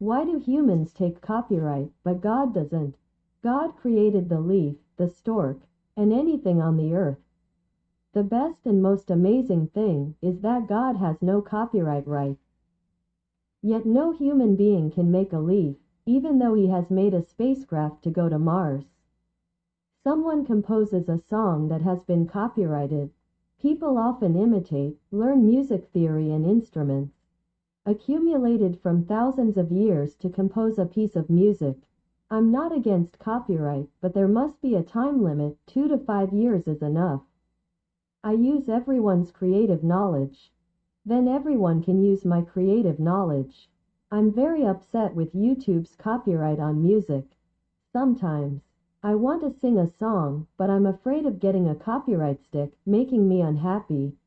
Why do humans take copyright, but God doesn't? God created the leaf, the stork, and anything on the earth. The best and most amazing thing is that God has no copyright right. Yet no human being can make a leaf, even though he has made a spacecraft to go to Mars. Someone composes a song that has been copyrighted. People often imitate, learn music theory and instruments accumulated from thousands of years to compose a piece of music. I'm not against copyright, but there must be a time limit, two to five years is enough. I use everyone's creative knowledge. Then everyone can use my creative knowledge. I'm very upset with YouTube's copyright on music. Sometimes. I want to sing a song, but I'm afraid of getting a copyright stick, making me unhappy.